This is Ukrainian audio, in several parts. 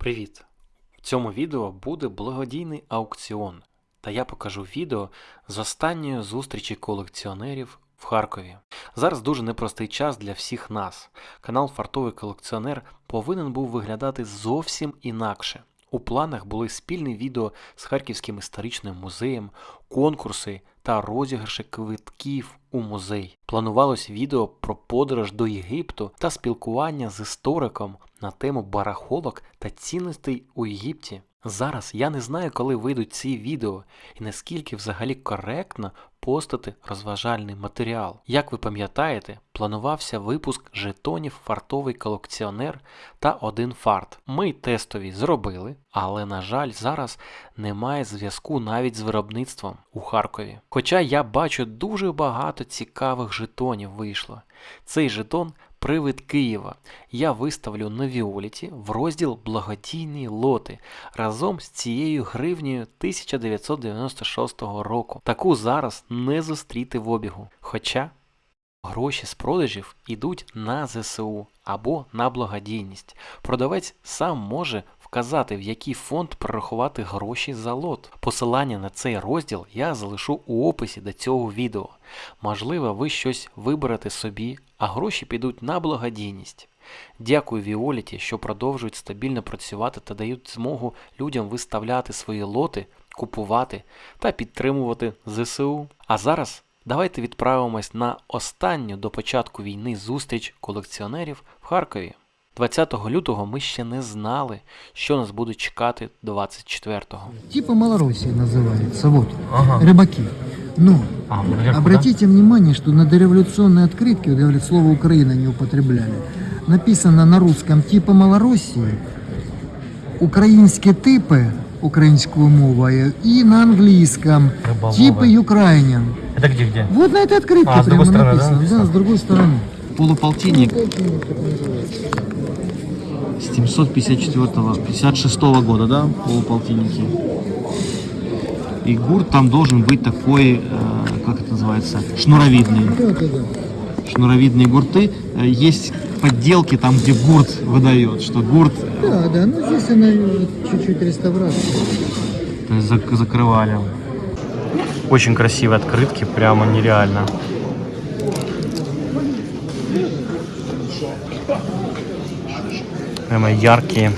Привіт! В цьому відео буде благодійний аукціон, та я покажу відео з останньої зустрічі колекціонерів в Харкові. Зараз дуже непростий час для всіх нас. Канал Фартовий колекціонер повинен був виглядати зовсім інакше. У планах були спільні відео з Харківським історичним музеєм, конкурси та розіграші квитків у музей. Планувалось відео про подорож до Єгипту та спілкування з істориком на тему барахолок та цінностей у Єгипті. Зараз я не знаю, коли вийдуть ці відео і наскільки взагалі коректно постати розважальний матеріал. Як ви пам'ятаєте, планувався випуск жетонів фартовий колекціонер та один фарт. Ми тестові зробили, але на жаль, зараз немає зв'язку навіть з виробництвом у Харкові. Хоча я бачу дуже багато цікавих жетонів вийшло. Цей жетон Привид Києва я виставлю на Віоліті в розділ Благодійні лоти разом з цією гривнею 1996 року. Таку зараз не зустріти в обігу. Хоча гроші з продажів йдуть на ЗСУ або на благодійність. Продавець сам може вказати, в який фонд прорахувати гроші за лот. Посилання на цей розділ я залишу у описі до цього відео. Можливо, ви щось виберете собі, а гроші підуть на благодійність. Дякую Віоліті, що продовжують стабільно працювати та дають змогу людям виставляти свої лоти, купувати та підтримувати ЗСУ. А зараз давайте відправимось на останню до початку війни зустріч колекціонерів в Харкові. 20 лютого ми ще не знали, що нас буде чекати 24-го. Типа Малороссия называется, вот, Ага. рыбаки. Но А, наверху, обратите внимание, что на дореволюционной открытке, вот говорят, слово Украина не употребляли, написано на русском типа Малороссии, українські типи українською мовою і на англійському Риболова. типи Ukrainian. да? Это где, где? Вот на этой открытке А, с прямо другой стороны, да, написано, да, написано? с другой стороны. Полуполтинник Полтинник так называется. с 756 года, да, полуполтинники. И гурт там должен быть такой, э, как это называется, шнуровидный. Да, да, да. Шнуровидные гурты. Э, Есть подделки там, где гурт выдает, что гурт э, Да, да, ну здесь она чуть-чуть реставрация. то есть, зак- закрывали. Очень красивые открытки, прямо нереально. Прямо яркие.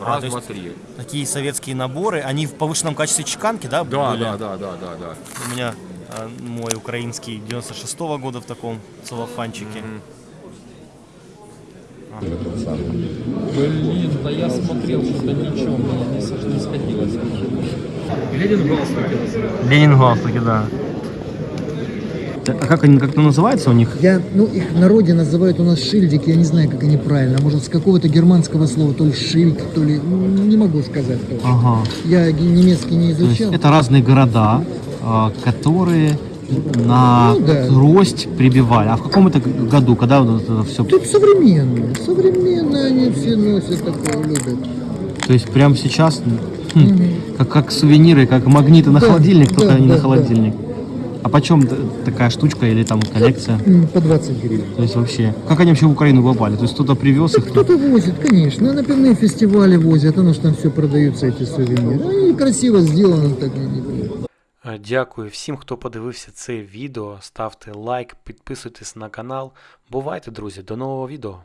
Раз, два, три. такие советские наборы, они в повышенном качестве чеканки, да, Да, были? да, да, да, да, да. У меня э, мой украинский 96-го года в таком целлофанчике. Блин, да я смотрел, что-то ничего, мне не, с- не сходилось. Ленин галстуки, да. А как они как-то называется у них? Я, ну, их в народе называют у нас шильдики, я не знаю, как они правильно. Может, с какого-то германского слова, то ли шильд, то ли, ну, не могу сказать точно. Ага. Я немецкий не изучал. это разные города, а, которые на Ну да. трость прибивали. А в каком это году, когда вот это все Тут современные, современные они все носят такое, любят. То есть прямо сейчас, хм, Мгм. как, как сувениры, как магниты на Да, холодильник, только да, не да, на холодильник. А почем т- такая штучка или там коллекция? М, По 20 гривен. То есть вообще, как они вообще в Украину попали? То есть кто-то привез их? Кто-то возит, конечно. На пивные фестивали возят, оно что там все продаются, эти сувениры. Они красиво сделаны, так и не знаю. Е, Дякую всім, хто подивився це відео. Ставте лайк, підписуйтесь на канал. Бувайте, друзі, до нового відео.